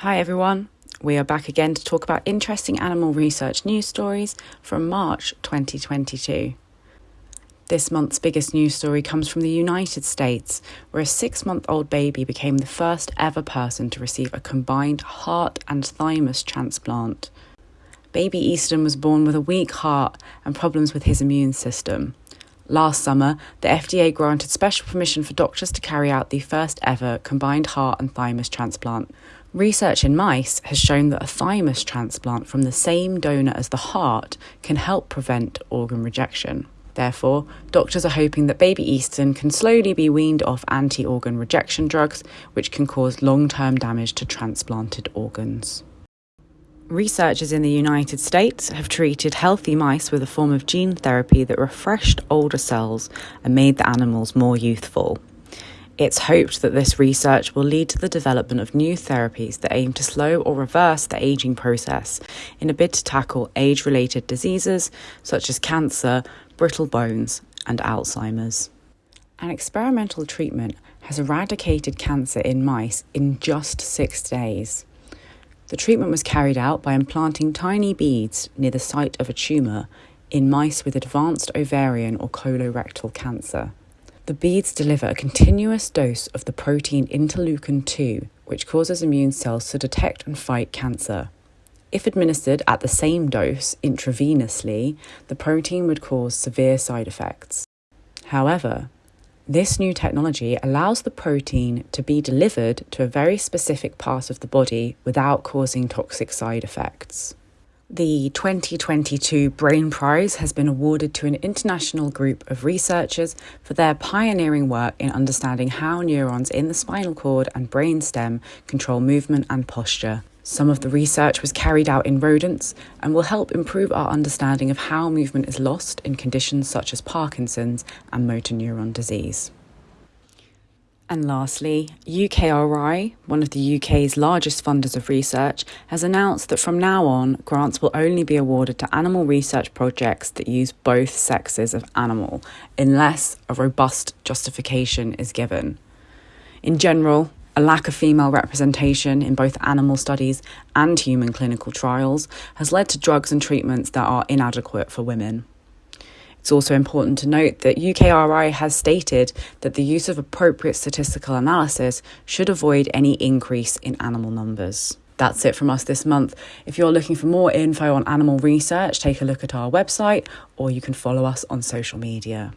Hi everyone, we are back again to talk about interesting animal research news stories from March 2022. This month's biggest news story comes from the United States, where a six month old baby became the first ever person to receive a combined heart and thymus transplant. Baby Easton was born with a weak heart and problems with his immune system. Last summer, the FDA granted special permission for doctors to carry out the first ever combined heart and thymus transplant. Research in mice has shown that a thymus transplant from the same donor as the heart can help prevent organ rejection. Therefore, doctors are hoping that baby Easton can slowly be weaned off anti organ rejection drugs, which can cause long term damage to transplanted organs. Researchers in the United States have treated healthy mice with a form of gene therapy that refreshed older cells and made the animals more youthful. It's hoped that this research will lead to the development of new therapies that aim to slow or reverse the aging process in a bid to tackle age related diseases such as cancer, brittle bones, and Alzheimer's. An experimental treatment has eradicated cancer in mice in just six days. The treatment was carried out by implanting tiny beads near the site of a tumour in mice with advanced ovarian or colorectal cancer. The beads deliver a continuous dose of the protein interleukin 2, which causes immune cells to detect and fight cancer. If administered at the same dose intravenously, the protein would cause severe side effects. However, this new technology allows the protein to be delivered to a very specific part of the body without causing toxic side effects. The 2022 Brain Prize has been awarded to an international group of researchers for their pioneering work in understanding how neurons in the spinal cord and brain stem control movement and posture. Some of the research was carried out in rodents and will help improve our understanding of how movement is lost in conditions such as Parkinson's and motor neuron disease. And lastly, UKRI, one of the UK's largest funders of research, has announced that from now on, grants will only be awarded to animal research projects that use both sexes of animal, unless a robust justification is given. In general, a lack of female representation in both animal studies and human clinical trials has led to drugs and treatments that are inadequate for women. It's also important to note that UKRI has stated that the use of appropriate statistical analysis should avoid any increase in animal numbers. That's it from us this month. If you're looking for more info on animal research, take a look at our website or you can follow us on social media.